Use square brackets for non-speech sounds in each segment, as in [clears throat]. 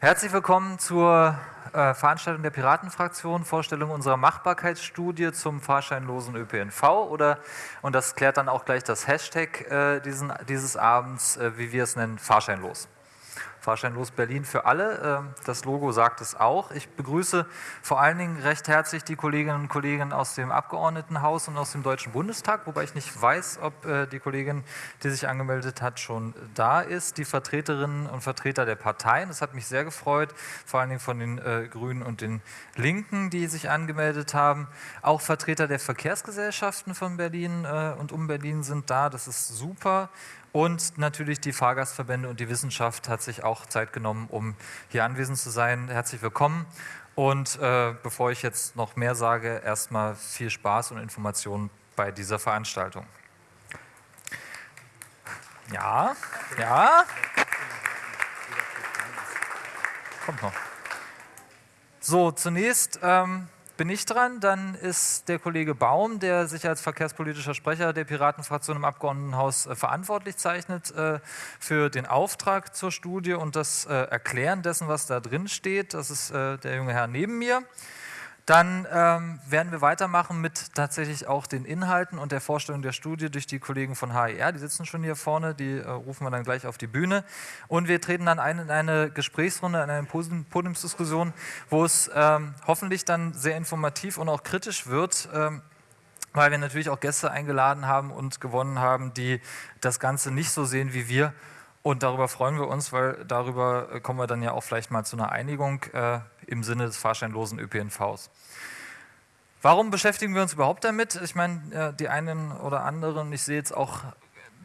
Herzlich willkommen zur äh, Veranstaltung der Piratenfraktion, Vorstellung unserer Machbarkeitsstudie zum fahrscheinlosen ÖPNV oder, und das klärt dann auch gleich das Hashtag äh, diesen, dieses Abends, äh, wie wir es nennen, fahrscheinlos. Fahrscheinlos Berlin für alle. Ähm, das Logo sagt es auch. Ich begrüße vor allen Dingen recht herzlich die Kolleginnen und Kollegen aus dem Abgeordnetenhaus und aus dem Deutschen Bundestag, wobei ich nicht weiß, ob äh, die Kollegin, die sich angemeldet hat, schon da ist. Die Vertreterinnen und Vertreter der Parteien, das hat mich sehr gefreut, vor allen Dingen von den äh, Grünen und den Linken, die sich angemeldet haben. Auch Vertreter der Verkehrsgesellschaften von Berlin äh, und um Berlin sind da, das ist super. Und natürlich die Fahrgastverbände und die Wissenschaft hat sich auch Zeit genommen, um hier anwesend zu sein. Herzlich willkommen. Und äh, bevor ich jetzt noch mehr sage, erstmal viel Spaß und Informationen bei dieser Veranstaltung. Ja, ja. Kommt noch. So, zunächst ähm, bin ich dran. Dann ist der Kollege Baum, der sich als verkehrspolitischer Sprecher der Piratenfraktion im Abgeordnetenhaus äh, verantwortlich zeichnet äh, für den Auftrag zur Studie und das äh, Erklären dessen, was da drin steht. Das ist der junge Herr neben mir. Dann ähm, werden wir weitermachen mit tatsächlich auch den Inhalten und der Vorstellung der Studie durch die Kollegen von HER. Die sitzen schon hier vorne, die äh, rufen wir dann gleich auf die Bühne. Und wir treten dann ein in eine Gesprächsrunde, in eine Podiumsdiskussion, wo es ähm, hoffentlich dann sehr informativ und auch kritisch wird. Ähm, weil wir natürlich auch Gäste eingeladen haben und gewonnen haben, die das Ganze nicht so sehen wie wir. Und darüber freuen wir uns, weil darüber äh, kommen wir dann ja auch vielleicht mal zu einer Einigung. Äh, im Sinne des fahrscheinlosen ÖPNVs. Warum beschäftigen wir uns überhaupt damit? Ich meine, die einen oder anderen, ich sehe jetzt auch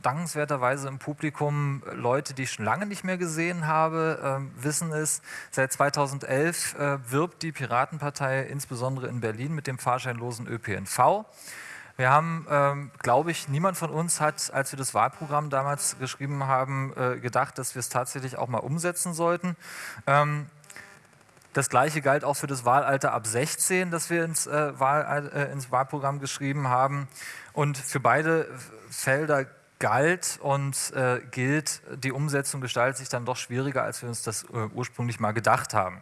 dankenswerterweise im Publikum Leute, die ich schon lange nicht mehr gesehen habe, äh, wissen es, seit 2011 äh, wirbt die Piratenpartei insbesondere in Berlin mit dem fahrscheinlosen ÖPNV. Wir haben, ähm, glaube ich, niemand von uns hat, als wir das Wahlprogramm damals geschrieben haben, äh, gedacht, dass wir es tatsächlich auch mal umsetzen sollten. Ähm, das gleiche galt auch für das Wahlalter ab 16, das wir ins, äh, Wahl, äh, ins Wahlprogramm geschrieben haben. Und für beide Felder galt und äh, gilt, die Umsetzung gestaltet sich dann doch schwieriger, als wir uns das äh, ursprünglich mal gedacht haben.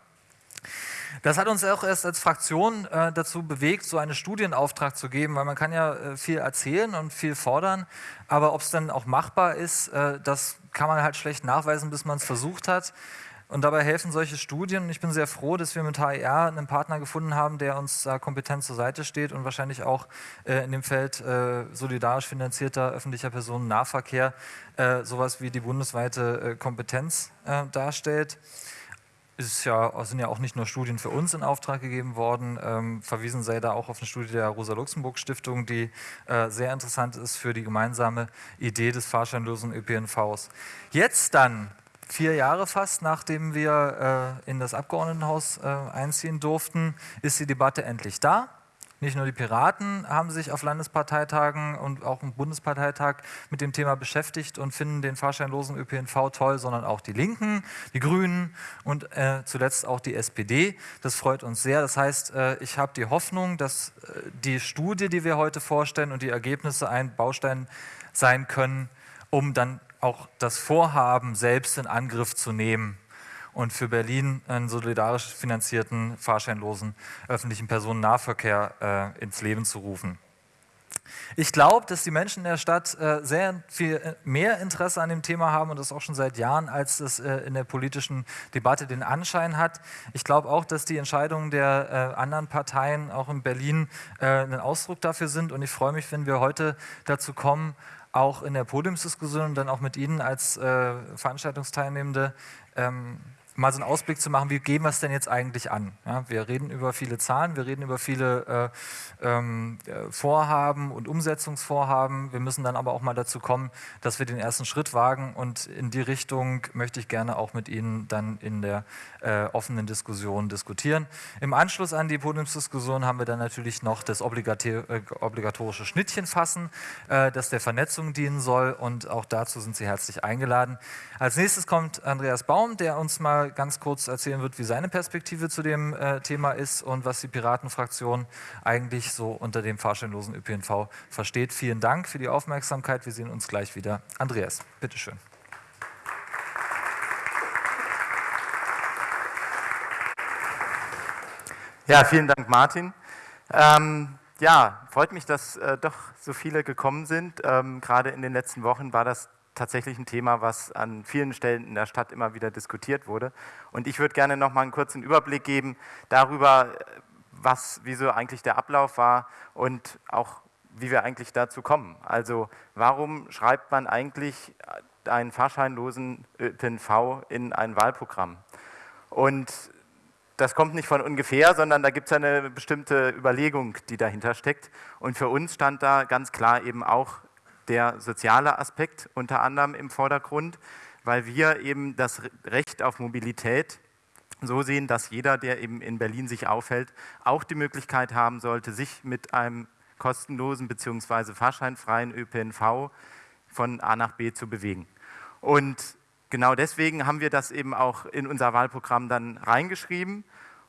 Das hat uns auch erst als Fraktion äh, dazu bewegt, so einen Studienauftrag zu geben, weil man kann ja äh, viel erzählen und viel fordern, aber ob es dann auch machbar ist, äh, das kann man halt schlecht nachweisen, bis man es versucht hat. Und dabei helfen solche Studien. Und ich bin sehr froh, dass wir mit HER einen Partner gefunden haben, der uns da kompetent zur Seite steht und wahrscheinlich auch äh, in dem Feld äh, solidarisch finanzierter öffentlicher Personennahverkehr äh, sowas wie die bundesweite äh, Kompetenz äh, darstellt. Es ja, sind ja auch nicht nur Studien für uns in Auftrag gegeben worden, ähm, verwiesen sei da auch auf eine Studie der Rosa-Luxemburg-Stiftung, die sehr interessant ist für die gemeinsame Idee des fahrscheinlosen ÖPNVs. Jetzt dann vier Jahre fast, nachdem wir äh, in das Abgeordnetenhaus äh, einziehen durften, ist die Debatte endlich da. Nicht nur die Piraten haben sich auf Landesparteitagen und auch im Bundesparteitag mit dem Thema beschäftigt und finden den fahrscheinlosen ÖPNV toll, sondern auch die Linken, die Grünen und äh, zuletzt auch die SPD. Das freut uns sehr. Das heißt, äh, ich habe die Hoffnung, dass äh, die Studie, die wir heute vorstellen und die Ergebnisse ein Baustein sein können, um dann auch das Vorhaben selbst in Angriff zu nehmen und für Berlin einen solidarisch finanzierten, fahrscheinlosen öffentlichen Personennahverkehr äh, ins Leben zu rufen. Ich glaube, dass die Menschen in der Stadt äh, sehr viel äh, mehr Interesse an dem Thema haben und das auch schon seit Jahren, als es äh, in der politischen Debatte den Anschein hat. Ich glaube auch, dass die Entscheidungen der äh, anderen Parteien auch in Berlin äh, ein Ausdruck dafür sind und ich freue mich, wenn wir heute dazu kommen, auch in der Podiumsdiskussion und dann auch mit Ihnen als äh, Veranstaltungsteilnehmende ähm, mal so einen Ausblick zu machen, wie gehen wir es denn jetzt eigentlich an? Ja, wir reden über viele Zahlen, wir reden über viele äh, ähm, äh, Vorhaben und Umsetzungsvorhaben. Wir müssen dann aber auch mal dazu kommen, dass wir den ersten Schritt wagen und in die Richtung möchte ich gerne auch mit Ihnen dann in der äh, offenen Diskussion diskutieren. Im Anschluss an die Podiumsdiskussion haben wir dann natürlich noch das äh, obligatorische Schnittchen fassen, äh, das der Vernetzung dienen soll und auch dazu sind Sie herzlich eingeladen. Als nächstes kommt Andreas Baum, der uns mal ganz kurz erzählen wird, wie seine Perspektive zu dem äh, Thema ist und was die Piratenfraktion eigentlich so unter dem fahrscheinlosen ÖPNV versteht. Vielen Dank für die Aufmerksamkeit. Wir sehen uns gleich wieder. Andreas, bitteschön. Ja, vielen Dank, Martin. Ähm, ja, freut mich, dass äh, doch so viele gekommen sind. Ähm, gerade in den letzten Wochen war das tatsächlich ein Thema, was an vielen Stellen in der Stadt immer wieder diskutiert wurde. Und ich würde gerne noch mal einen kurzen Überblick geben darüber, was, wieso eigentlich der Ablauf war und auch wie wir eigentlich dazu kommen. Also warum schreibt man eigentlich einen fahrscheinlosen ÖPNV in ein Wahlprogramm? Und das kommt nicht von ungefähr, sondern da gibt es eine bestimmte Überlegung, die dahinter steckt. Und für uns stand da ganz klar eben auch der soziale Aspekt unter anderem im Vordergrund, weil wir eben das Recht auf Mobilität so sehen, dass jeder, der eben in Berlin sich aufhält, auch die Möglichkeit haben sollte, sich mit einem kostenlosen bzw. fahrscheinfreien ÖPNV von A nach B zu bewegen. Und genau deswegen haben wir das eben auch in unser Wahlprogramm dann reingeschrieben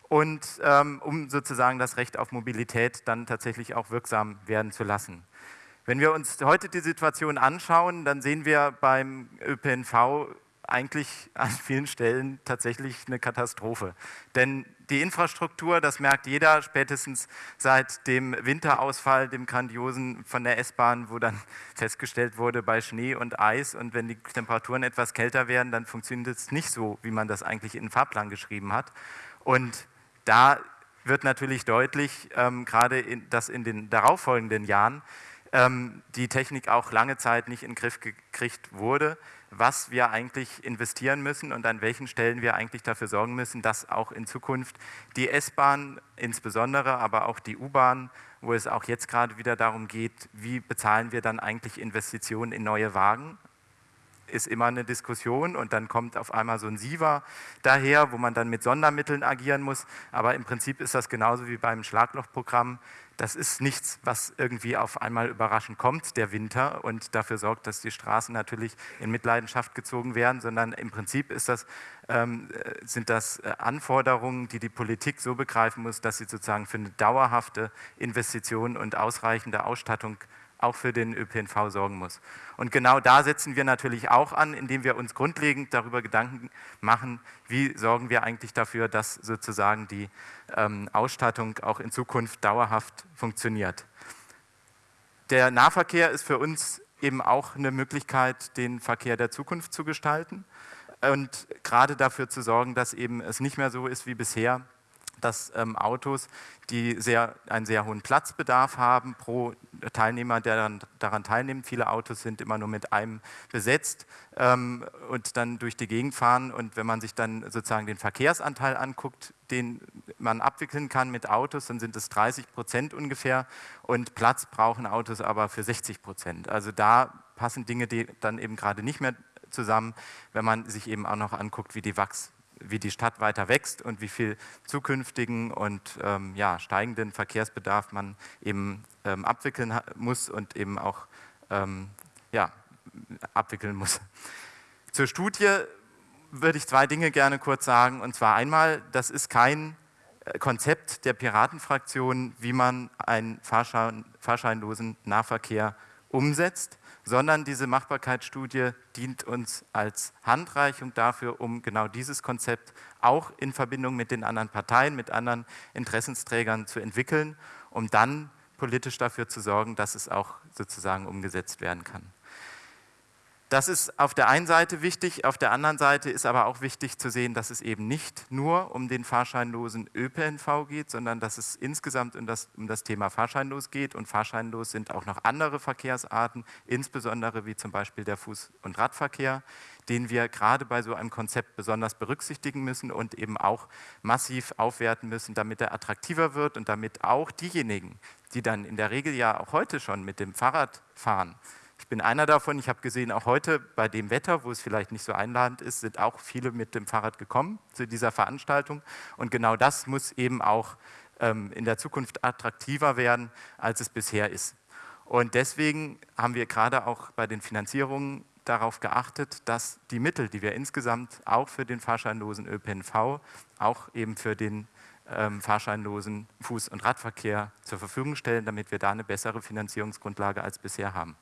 und ähm, um sozusagen das Recht auf Mobilität dann tatsächlich auch wirksam werden zu lassen. Wenn wir uns heute die Situation anschauen, dann sehen wir beim ÖPNV eigentlich an vielen Stellen tatsächlich eine Katastrophe. Denn die Infrastruktur, das merkt jeder spätestens seit dem Winterausfall, dem grandiosen von der S-Bahn, wo dann [laughs] festgestellt wurde bei Schnee und Eis und wenn die Temperaturen etwas kälter werden, dann funktioniert es nicht so, wie man das eigentlich in den Fahrplan geschrieben hat. Und da wird natürlich deutlich, ähm, gerade in, dass in den darauffolgenden Jahren ähm, die Technik auch lange Zeit nicht in den Griff gekriegt wurde, was wir eigentlich investieren müssen und an welchen Stellen wir eigentlich dafür sorgen müssen, dass auch in Zukunft die S-Bahn insbesondere, aber auch die U-Bahn, wo es auch jetzt gerade wieder darum geht, wie bezahlen wir dann eigentlich Investitionen in neue Wagen, ist immer eine Diskussion und dann kommt auf einmal so ein SIVA daher, wo man dann mit Sondermitteln agieren muss. Aber im Prinzip ist das genauso wie beim Schlaglochprogramm. Das ist nichts, was irgendwie auf einmal überraschend kommt, der Winter, und dafür sorgt, dass die Straßen natürlich in Mitleidenschaft gezogen werden, sondern im Prinzip ist das, ähm, sind das äh, Anforderungen, die die Politik so begreifen muss, dass sie sozusagen für eine dauerhafte Investition und ausreichende Ausstattung auch für den ÖPNV sorgen muss. Und genau da setzen wir natürlich auch an, indem wir uns grundlegend darüber Gedanken machen, wie sorgen wir eigentlich dafür, dass sozusagen die ähm, Ausstattung auch in Zukunft dauerhaft funktioniert. Der Nahverkehr ist für uns eben auch eine Möglichkeit, den Verkehr der Zukunft zu gestalten und gerade dafür zu sorgen, dass eben es nicht mehr so ist wie bisher, dass ähm, Autos, die sehr, einen sehr hohen Platzbedarf haben pro Teilnehmer, der dann daran teilnimmt, viele Autos sind immer nur mit einem besetzt ähm, und dann durch die Gegend fahren. Und wenn man sich dann sozusagen den Verkehrsanteil anguckt, den man abwickeln kann mit Autos, dann sind es 30 Prozent ungefähr. Und Platz brauchen Autos aber für 60 Prozent. Also da passen Dinge die dann eben gerade nicht mehr zusammen, wenn man sich eben auch noch anguckt, wie die Wachs wie die Stadt weiter wächst und wie viel zukünftigen und ähm, ja, steigenden Verkehrsbedarf man eben ähm, abwickeln muss und eben auch ähm, ja, abwickeln muss. Zur Studie würde ich zwei Dinge gerne kurz sagen. Und zwar einmal, das ist kein äh, Konzept der Piratenfraktion, wie man einen Fahrschein, fahrscheinlosen Nahverkehr umsetzt sondern diese Machbarkeitsstudie dient uns als Handreichung dafür, um genau dieses Konzept auch in Verbindung mit den anderen Parteien, mit anderen Interessensträgern zu entwickeln, um dann politisch dafür zu sorgen, dass es auch sozusagen umgesetzt werden kann. Das ist auf der einen Seite wichtig, auf der anderen Seite ist aber auch wichtig zu sehen, dass es eben nicht nur um den fahrscheinlosen ÖPNV geht, sondern dass es insgesamt um das, um das Thema fahrscheinlos geht. Und fahrscheinlos sind auch noch andere Verkehrsarten, insbesondere wie zum Beispiel der Fuß- und Radverkehr, den wir gerade bei so einem Konzept besonders berücksichtigen müssen und eben auch massiv aufwerten müssen, damit er attraktiver wird und damit auch diejenigen, die dann in der Regel ja auch heute schon mit dem Fahrrad fahren, ich bin einer davon. Ich habe gesehen, auch heute bei dem Wetter, wo es vielleicht nicht so einladend ist, sind auch viele mit dem Fahrrad gekommen zu dieser Veranstaltung. Und genau das muss eben auch ähm, in der Zukunft attraktiver werden, als es bisher ist. Und deswegen haben wir gerade auch bei den Finanzierungen darauf geachtet, dass die Mittel, die wir insgesamt auch für den fahrscheinlosen ÖPNV, auch eben für den ähm, fahrscheinlosen Fuß- und Radverkehr zur Verfügung stellen, damit wir da eine bessere Finanzierungsgrundlage als bisher haben.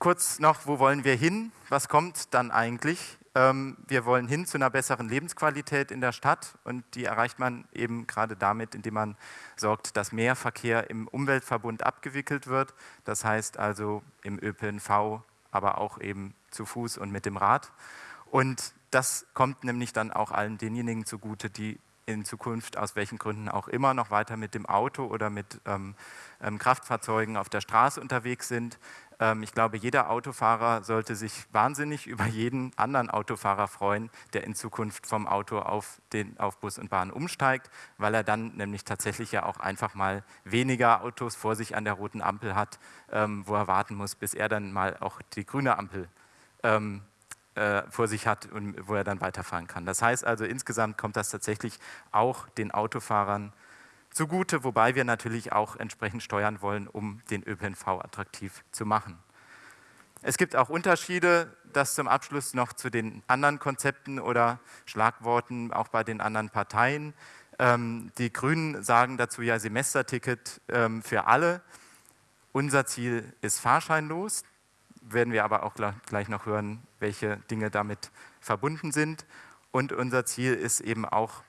Kurz noch, wo wollen wir hin? Was kommt dann eigentlich ähm, wir wollen hin zu einer besseren Lebensqualität in der Stadt und die erreicht man eben gerade damit, indem man sorgt, dass mehr Verkehr im Umweltverbund abgewickelt wird. Das heißt also im ÖPNV, aber auch eben zu Fuß und mit dem Rad. Und das kommt nämlich dann auch allen denjenigen zugute, die in Zukunft aus welchen Gründen auch immer noch weiter mit dem Auto oder mit ähm, ähm, Kraftfahrzeugen auf der Straße unterwegs sind. Ähm, ich glaube, jeder Autofahrer sollte sich wahnsinnig [laughs] über jeden anderen Autofahrer freuen, der in Zukunft vom Auto auf, den, auf Bus und Bahn umsteigt, weil er dann nämlich tatsächlich ja auch einfach mal weniger Autos vor sich an der roten Ampel hat, ähm, wo er warten muss, bis er dann mal auch die grüne Ampel ähm, äh, vor sich hat und wo er dann weiterfahren kann. Das heißt also, insgesamt kommt das tatsächlich auch den Autofahrern zugute, wobei wir natürlich auch entsprechend steuern wollen, um den ÖPNV attraktiv zu machen. Es gibt auch Unterschiede, das zum Abschluss noch zu den anderen Konzepten oder Schlagworten auch bei den anderen Parteien. Ähm, die Grünen sagen dazu ja Semesterticket ähm, für alle. Unser Ziel ist fahrscheinlos, werden wir aber auch gleich noch hören, welche Dinge damit verbunden sind. Und unser Ziel ist eben auch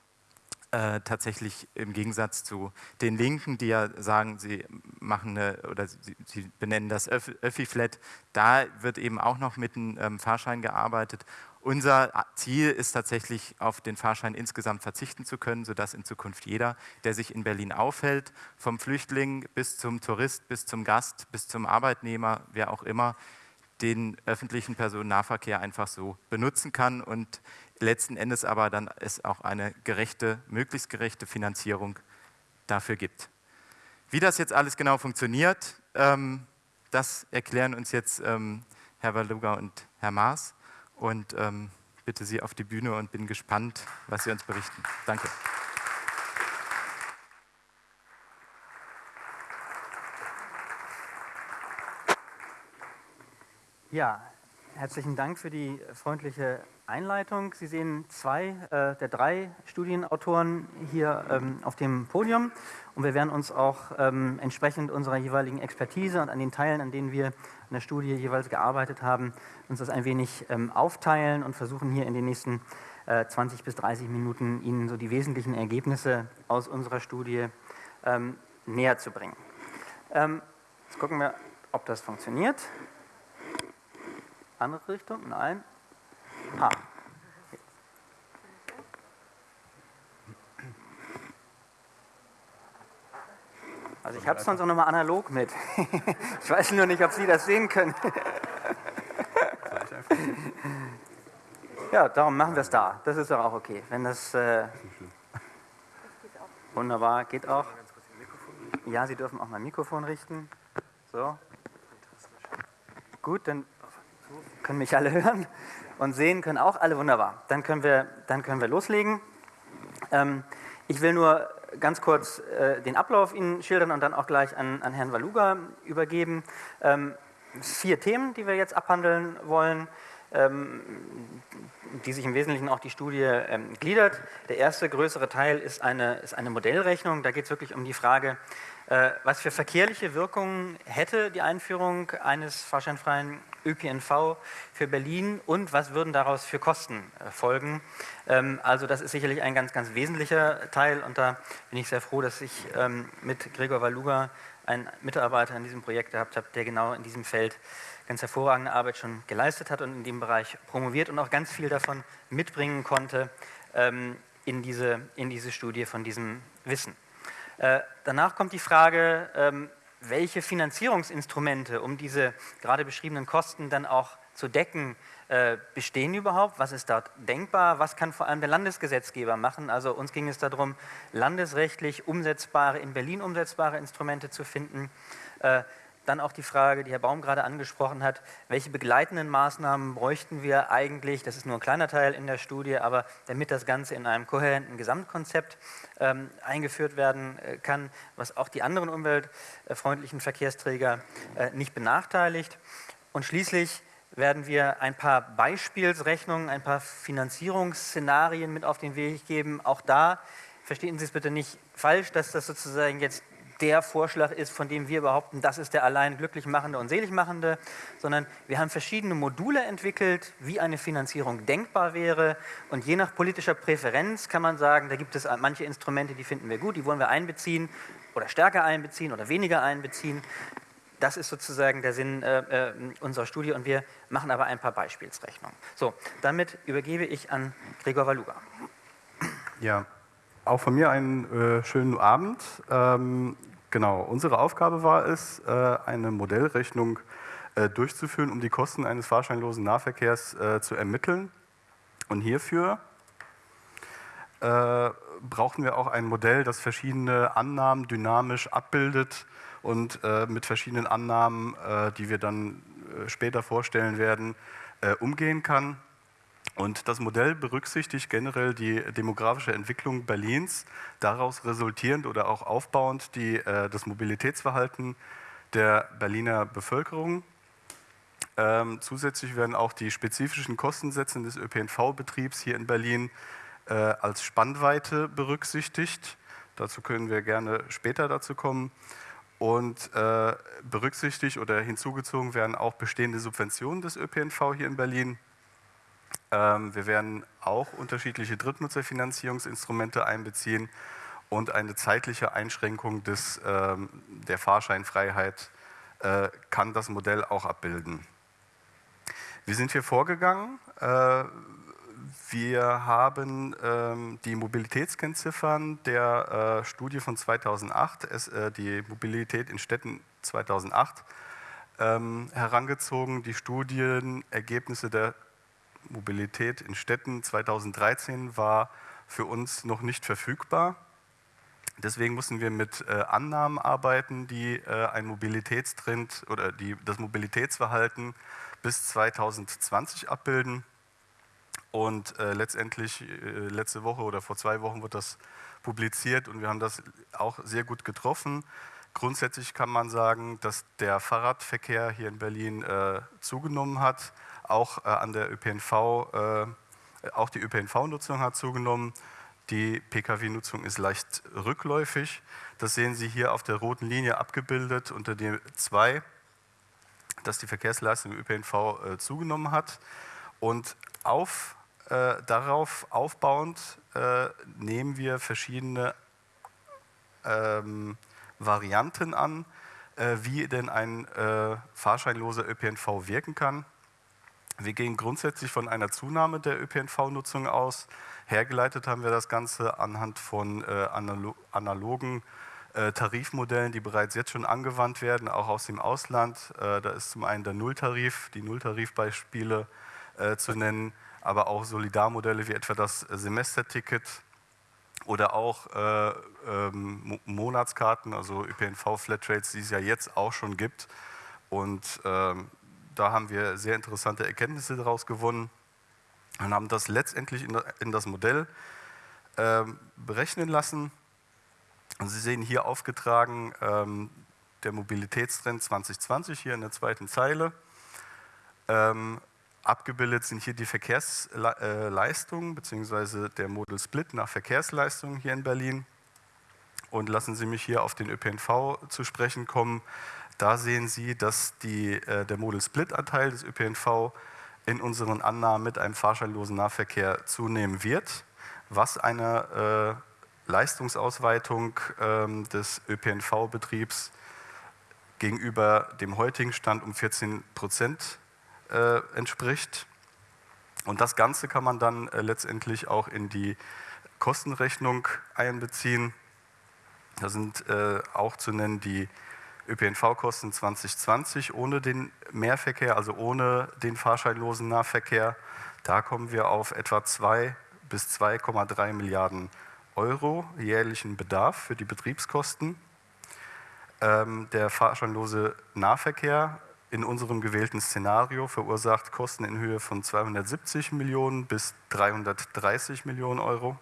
äh, tatsächlich im Gegensatz zu den Linken, die ja sagen, sie machen eine, oder sie, sie benennen das Öffi-Flat, da wird eben auch noch mit einem ähm, Fahrschein gearbeitet. Unser Ziel ist tatsächlich, auf den Fahrschein insgesamt verzichten zu können, sodass in Zukunft jeder, der sich in Berlin aufhält, vom Flüchtling bis zum Tourist, bis zum Gast, bis zum Arbeitnehmer, wer auch immer, den öffentlichen Personennahverkehr einfach so benutzen kann und letzten Endes aber dann es auch eine gerechte, möglichst gerechte Finanzierung dafür gibt. Wie das jetzt alles genau funktioniert, ähm, das erklären uns jetzt ähm, Herr Waluga und Herr Maas und ähm, bitte Sie auf die Bühne und bin gespannt, was Sie uns berichten. Danke. Ja, herzlichen Dank für die freundliche Einleitung. Sie sehen zwei äh, der drei Studienautoren hier ähm, auf dem Podium und wir werden uns auch ähm, entsprechend unserer jeweiligen Expertise und an den Teilen, an denen wir in der Studie jeweils gearbeitet haben, uns das ein wenig ähm, aufteilen und versuchen hier in den nächsten äh, 20 bis 30 Minuten Ihnen so die wesentlichen Ergebnisse aus unserer Studie ähm, näher zu bringen. Ähm, jetzt gucken wir, ob das funktioniert. Andere Richtung? Nein. Ah. Also ich habe es sonst auch nochmal analog mit. [laughs] ich weiß nur nicht, ob Sie das sehen können. ja, darum machen wir es da. Das ist doch auch okay. Wenn das äh, wunderbar geht auch. Ja, Sie dürfen auch mein Mikrofon richten. So. Gut, dann können mich alle [laughs] hören und sehen können auch alle wunderbar. Dann können wir, dann können wir loslegen. Ähm, ich will nur ganz kurz äh, den Ablauf Ihnen schildern und dann auch gleich an, an Herrn Waluga übergeben. Ähm, vier Themen, die wir jetzt abhandeln wollen, die sich im Wesentlichen auch die Studie ähm, gliedert. Der erste größere Teil ist eine, ist eine Modellrechnung. Da geht es wirklich um die Frage, äh, was für verkehrliche Wirkungen hätte die Einführung eines fahrscheinfreien ÖPNV für Berlin und was würden daraus für Kosten äh, folgen. Ähm, also das ist sicherlich ein ganz, ganz wesentlicher Teil und da bin ich sehr froh, dass ich ähm, mit Gregor Waluga einen Mitarbeiter in diesem Projekt gehabt habe, der genau in diesem Feld ganz hervorragende Arbeit schon geleistet hat und in dem Bereich promoviert und auch ganz viel davon mitbringen konnte ähm, in, diese, in diese Studie von diesem Wissen. Äh, danach kommt die Frage, welche Finanzierungsinstrumente, um diese gerade beschriebenen Kosten dann auch zu decken, äh, bestehen überhaupt? Was ist dort denkbar? Was kann vor allem der Landesgesetzgeber machen? Also uns ging es darum, landesrechtlich umsetzbare, in Berlin umsetzbare Instrumente zu finden. Äh, dann auch die Frage, die Herr Baum gerade angesprochen hat, welche begleitenden Maßnahmen bräuchten wir eigentlich, das ist nur ein kleiner Teil in der Studie, aber damit das Ganze in einem kohärenten Gesamtkonzept ähm, eingeführt werden äh, kann, was auch die anderen umweltfreundlichen Verkehrsträger äh, nicht benachteiligt. Und schließlich werden wir ein paar Beispielsrechnungen, ein paar Finanzierungsszenarien mit auf den Weg geben. Auch da verstehen Sie es bitte nicht falsch, dass das sozusagen jetzt der Vorschlag ist, von dem wir behaupten, das ist der allein glücklich machende und selig machende, sondern wir haben verschiedene Module entwickelt, wie eine Finanzierung denkbar wäre. Und je nach politischer Präferenz kann man sagen, da gibt es manche Instrumente, die finden wir gut, die wollen wir einbeziehen oder stärker einbeziehen oder weniger einbeziehen. Das ist sozusagen der Sinn äh, äh, unserer Studie und wir machen aber ein paar Beispielsrechnungen. So, damit übergebe ich an Gregor Waluga. Ja, auch von mir einen äh, schönen Abend. Ähm, Genau, unsere Aufgabe war es, äh, eine Modellrechnung äh, durchzuführen, um die Kosten eines fahrscheinlosen Nahverkehrs äh, zu ermitteln. Und hierfür brauchten wir auch ein Modell, das verschiedene Annahmen dynamisch abbildet und mit verschiedenen Annahmen, die wir dann später vorstellen werden, umgehen kann. Und das Modell berücksichtigt generell die demografische Entwicklung Berlins, daraus resultierend oder auch aufbauend die, äh, das Mobilitätsverhalten der Berliner Bevölkerung. Ähm, zusätzlich werden auch die spezifischen Kostensätze des ÖPNV-Betriebs hier in Berlin äh, als Spannweite berücksichtigt. Dazu können wir gerne später dazu kommen. Und äh, berücksichtigt oder hinzugezogen werden auch bestehende Subventionen des ÖPNV hier in Berlin wir werden auch unterschiedliche Drittnutzerfinanzierungsinstrumente einbeziehen und eine zeitliche Einschränkung des, ähm, der Fahrscheinfreiheit äh, kann das Modell auch abbilden. Wie sind wir vorgegangen? Äh, wir haben ähm, die Mobilitätskennziffern der äh, Studie von 2008, die Mobilität in Städten 2008, herangezogen, die Studienergebnisse der Mobilität in Städten 2013 war für uns noch nicht verfügbar. Deswegen mussten wir mit äh, Annahmen arbeiten, die äh, ein Mobilitätstrend oder die, das Mobilitätsverhalten bis 2020 abbilden. Und äh, letztendlich, äh, letzte Woche oder vor zwei Wochen wird das publiziert und wir haben das auch sehr gut getroffen. Grundsätzlich kann man sagen, dass der Fahrradverkehr hier in Berlin äh, zugenommen hat auch äh, an der ÖPNV, äh, auch die ÖPNV-Nutzung hat zugenommen. Die Pkw-Nutzung ist leicht rückläufig. Das sehen Sie hier auf der roten Linie abgebildet unter dem 2, dass die Verkehrsleistung im ÖPNV äh, zugenommen hat. Und auf, äh, darauf aufbauend äh, nehmen wir verschiedene ähm, Varianten an, äh, wie denn ein äh, fahrscheinloser ÖPNV wirken kann. Wir gehen grundsätzlich von einer Zunahme der ÖPNV-Nutzung aus. Hergeleitet haben wir das Ganze anhand von äh, analogen äh, Tarifmodellen, die bereits jetzt schon angewandt werden, auch aus dem Ausland. Äh, da ist zum einen der Nulltarif, die Nulltarifbeispiele äh, zu nennen, aber auch Solidarmodelle wie etwa das Semesterticket oder auch äh, ähm, Monatskarten, also ÖPNV-Flatrates, die es ja jetzt auch schon gibt. Und ähm, da haben wir sehr interessante Erkenntnisse daraus gewonnen und haben das letztendlich in das Modell ähm, berechnen lassen. Und Sie sehen hier aufgetragen ähm, der Mobilitätstrend 2020 hier in der zweiten Zeile. Ähm, abgebildet sind hier die Verkehrsleistungen bzw. der Model Split nach Verkehrsleistungen hier in Berlin. Und lassen Sie mich hier auf den ÖPNV zu sprechen kommen. Da sehen Sie, dass die, äh, der Model-Split-Anteil des ÖPNV in unseren Annahmen mit einem fahrscheinlosen Nahverkehr zunehmen wird, was eine äh, Leistungsausweitung ähm, des ÖPNV-Betriebs gegenüber dem heutigen Stand um 14 Prozent äh, entspricht. Und das Ganze kann man dann äh, letztendlich auch in die Kostenrechnung einbeziehen. Da sind äh, auch zu nennen die ÖPNV-Kosten 2020 ohne den Mehrverkehr, also ohne den fahrscheinlosen Nahverkehr. Da kommen wir auf etwa 2 bis 2,3 Milliarden Euro jährlichen Bedarf für die Betriebskosten. Ähm, der fahrscheinlose Nahverkehr in unserem gewählten Szenario verursacht Kosten in Höhe von 270 Millionen bis 330 Millionen Euro.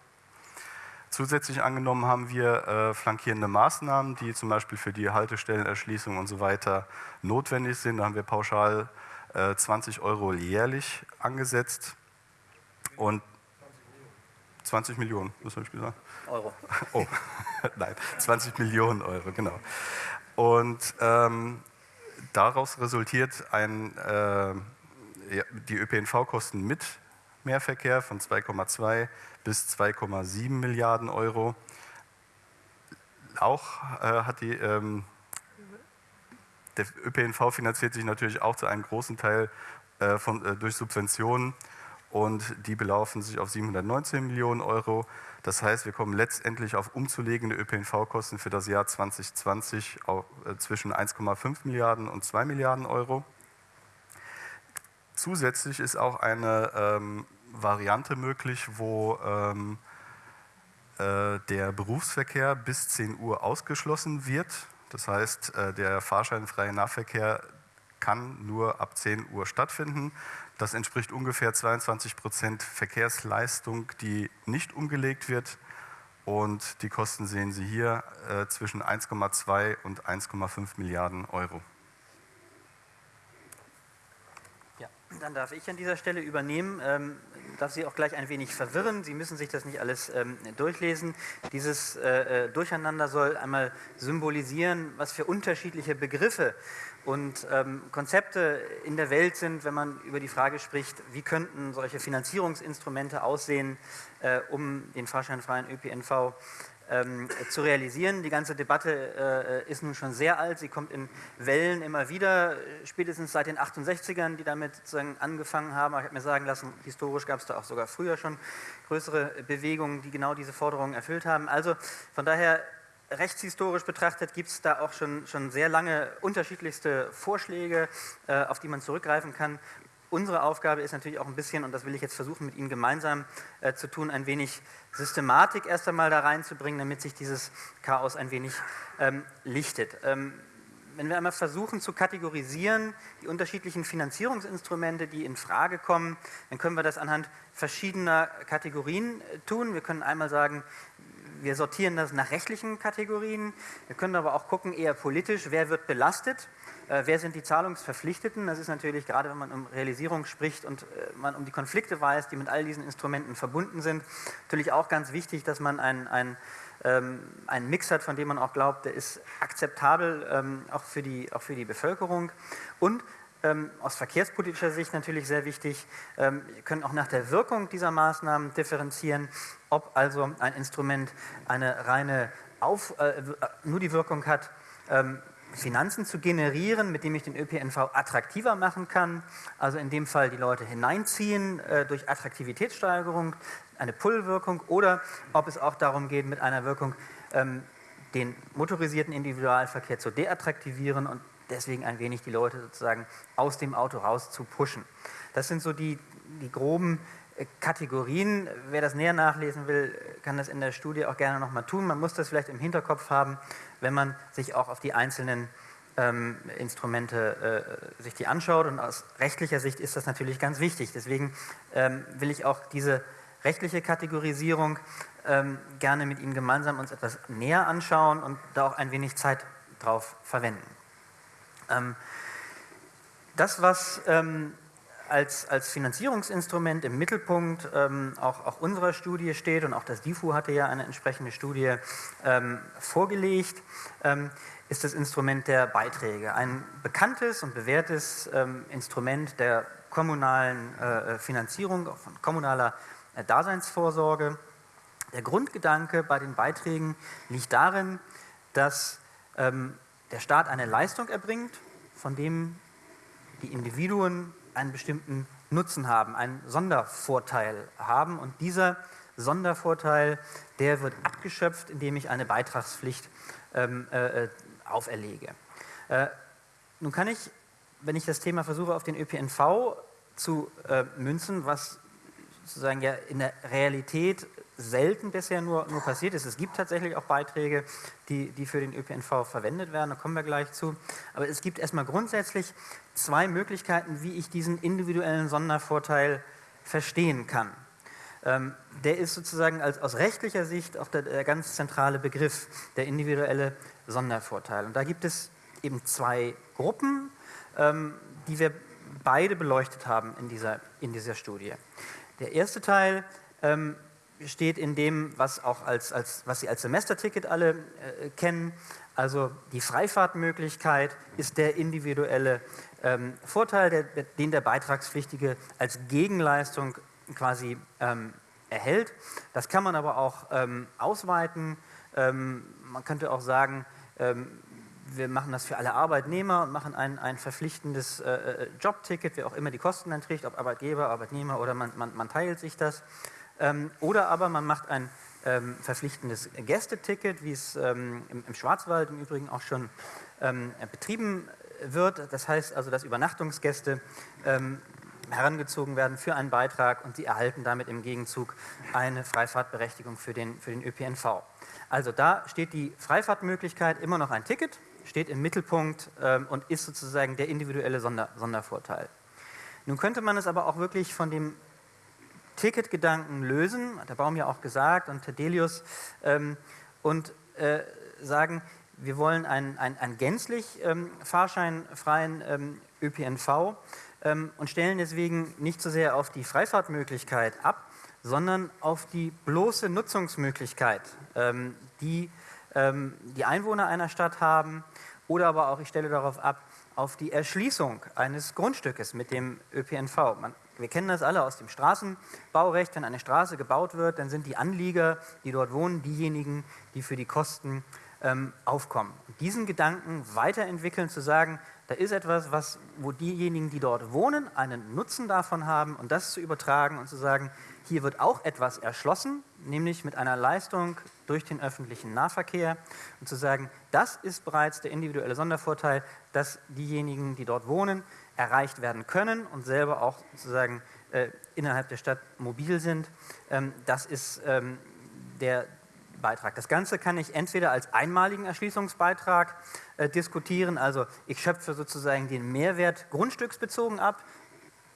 Zusätzlich angenommen haben wir äh, flankierende Maßnahmen, die zum Beispiel für die Haltestellenerschließung und so weiter notwendig sind. Da haben wir pauschal äh, 20 Euro jährlich angesetzt. Und 20 Millionen, was habe ich gesagt? Euro. [laughs] Oh, [laughs] nein, 20 Millionen Euro, genau. Und ähm, daraus resultiert ein, äh, die ÖPNV-Kosten mit Mehrverkehr von 2,2 bis 2,7 Milliarden Euro. Auch äh, hat die, ähm, der ÖPNV finanziert sich natürlich auch zu einem großen Teil äh, von, äh, durch Subventionen und die belaufen sich auf 719 Millionen Euro. Das heißt, wir kommen letztendlich auf umzulegende ÖPNV-Kosten für das Jahr 2020 auf, äh, zwischen 1,5 Milliarden und 2 Milliarden Euro. Zusätzlich ist auch eine ähm, Variante möglich, wo ähm, äh, der Berufsverkehr bis 10 Uhr ausgeschlossen wird. Das heißt, äh, der fahrscheinfreie Nahverkehr kann nur ab 10 Uhr stattfinden. Das entspricht ungefähr 22 Prozent Verkehrsleistung, die nicht umgelegt wird. Und die Kosten sehen Sie hier äh, zwischen 1,2 und 1,5 Milliarden Euro. Ja, dann darf ich an dieser Stelle übernehmen. Ähm, darf Sie auch gleich ein wenig verwirren. Sie müssen sich das nicht alles ähm, durchlesen. Dieses äh, äh Durcheinander soll einmal symbolisieren, was für unterschiedliche Begriffe und ähm, Konzepte in der Welt sind, wenn man über die Frage spricht, wie könnten solche Finanzierungsinstrumente aussehen, äh, um den fahrscheinfreien ÖPNV zu realisieren. Die ganze Debatte äh, ist nun schon sehr alt, sie kommt in Wellen immer wieder, spätestens seit den 68ern, die damit sozusagen angefangen haben. ich habe mir sagen lassen, historisch gab es da auch sogar früher schon größere Bewegungen, die genau diese Forderungen erfüllt haben. Also von daher rechtshistorisch betrachtet gibt es da auch schon, schon sehr lange unterschiedlichste Vorschläge, äh, auf die man zurückgreifen kann. Unsere Aufgabe ist natürlich auch ein bisschen, und das will ich jetzt versuchen mit Ihnen gemeinsam äh, zu tun, ein wenig Systematik erst einmal da reinzubringen, damit sich dieses Chaos ein wenig ähm, lichtet. Ähm, wenn wir einmal versuchen zu kategorisieren, die unterschiedlichen Finanzierungsinstrumente, die in Frage kommen, dann können wir das anhand verschiedener Kategorien äh, tun. Wir können einmal sagen, wir sortieren das nach rechtlichen Kategorien. Wir können aber auch gucken, eher politisch, wer wird belastet, wer sind die Zahlungsverpflichteten. Das ist natürlich, gerade wenn man um Realisierung spricht und äh, man um die Konflikte weiß, die mit all diesen Instrumenten verbunden sind, natürlich auch ganz wichtig, dass man ein, ein ähm, einen Mix hat, von dem man auch glaubt, der ist akzeptabel ähm, auch, für die, auch für die Bevölkerung. Und ähm, aus verkehrspolitischer Sicht natürlich sehr wichtig. Ähm, wir können auch nach der Wirkung dieser Maßnahmen differenzieren, ob also ein Instrument eine reine Auf, äh, nur die Wirkung hat, ähm, Finanzen zu generieren, mit dem ich den ÖPNV attraktiver machen kann, also in dem Fall die Leute hineinziehen äh, durch Attraktivitätssteigerung, eine Pull-Wirkung, oder ob es auch darum geht, mit einer Wirkung ähm, den motorisierten Individualverkehr zu deattraktivieren und deswegen ein wenig die Leute sozusagen aus dem Auto raus zu pushen. Das sind so die, die groben Kategorien. Wer das näher nachlesen will, kann das in der Studie auch gerne nochmal tun. Man muss das vielleicht im Hinterkopf haben, wenn man sich auch auf die einzelnen ähm, Instrumente äh, sich die anschaut. Und aus rechtlicher Sicht ist das natürlich ganz wichtig. Deswegen ähm, will ich auch diese rechtliche Kategorisierung ähm, gerne mit Ihnen gemeinsam uns etwas näher anschauen und da auch ein wenig Zeit drauf verwenden. Ähm, das, was ähm, als, als Finanzierungsinstrument im Mittelpunkt ähm, auch, auch unserer Studie steht und auch das DIFU hatte ja eine entsprechende Studie ähm, vorgelegt, ähm, ist das Instrument der Beiträge. Ein bekanntes und bewährtes ähm, Instrument der kommunalen äh, Finanzierung, auch von kommunaler äh, Daseinsvorsorge. Der Grundgedanke bei den Beiträgen liegt darin, dass ähm, der Staat eine Leistung erbringt, von dem die Individuen einen bestimmten Nutzen haben, einen Sondervorteil haben und dieser Sondervorteil, der wird abgeschöpft, indem ich eine Beitragspflicht ähm, äh, äh, auferlege. Äh, nun kann ich, wenn ich das Thema versuche auf den ÖPNV zu äh, münzen, was sozusagen ja in der Realität selten bisher nur, nur passiert ist. Es gibt tatsächlich auch Beiträge, die, die für den ÖPNV verwendet werden, da kommen wir gleich zu. Aber es gibt erstmal grundsätzlich zwei Möglichkeiten, wie ich diesen individuellen Sondervorteil verstehen kann. Ähm, der ist sozusagen als, aus rechtlicher Sicht auch der, der ganz zentrale Begriff, der individuelle Sondervorteil. Und da gibt es eben zwei Gruppen, ähm, die wir beide beleuchtet haben in dieser, in dieser Studie. Der erste Teil ähm, steht in dem, was, auch als, als, was Sie als Semesterticket alle äh, kennen. Also die Freifahrtmöglichkeit ist der individuelle ähm, Vorteil, der, den der Beitragspflichtige als Gegenleistung quasi ähm, erhält. Das kann man aber auch ähm, ausweiten. Ähm, man könnte auch sagen, ähm, wir machen das für alle Arbeitnehmer und machen ein, ein verpflichtendes äh, äh Jobticket, wer auch immer die Kosten dann trägt, ob Arbeitgeber, Arbeitnehmer oder man, man, man teilt sich das. Ähm, oder aber man macht ein ähm, verpflichtendes Gästeticket, wie es ähm, im, Schwarzwald im Übrigen auch schon betrieben wird. Das heißt also, dass Übernachtungsgäste herangezogen werden für einen Beitrag und sie erhalten damit im Gegenzug eine Freifahrtberechtigung für den, für den ÖPNV. Also da steht die Freifahrtmöglichkeit immer noch ein Ticket, steht im Mittelpunkt ähm, und ist sozusagen der individuelle Sonder, Sondervorteil. Nun könnte man es aber auch wirklich von dem Ticketgedanken lösen, hat der Baum ja auch gesagt und Tedelius, ähm, und äh, sagen, wir wollen einen, einen, einen gänzlich ähm, fahrscheinfreien ähm, ÖPNV ähm, und stellen deswegen nicht so sehr auf die Freifahrtmöglichkeit ab, sondern auf die bloße Nutzungsmöglichkeit, ähm, die ähm, die Einwohner einer Stadt haben oder aber auch, ich stelle darauf ab, auf die Erschließung eines Grundstückes mit dem ÖPNV. Man wir kennen das alle aus dem Straßenbaurecht. Wenn eine Straße gebaut wird, dann sind die Anlieger, die dort wohnen, diejenigen, die für die Kosten ähm, aufkommen. Und diesen Gedanken weiterentwickeln, zu sagen, da ist etwas, was, wo diejenigen, die dort wohnen, einen Nutzen davon haben und das zu übertragen und zu sagen, hier wird auch etwas erschlossen, nämlich mit einer Leistung durch den öffentlichen Nahverkehr und zu sagen, das ist bereits der individuelle Sondervorteil, dass diejenigen, die dort wohnen, erreicht werden können und selber auch sozusagen äh, innerhalb der Stadt mobil sind. Ähm, das ist ähm, der Beitrag. Das Ganze kann ich entweder als einmaligen Erschließungsbeitrag äh, diskutieren, also ich schöpfe sozusagen den Mehrwert grundstücksbezogen ab.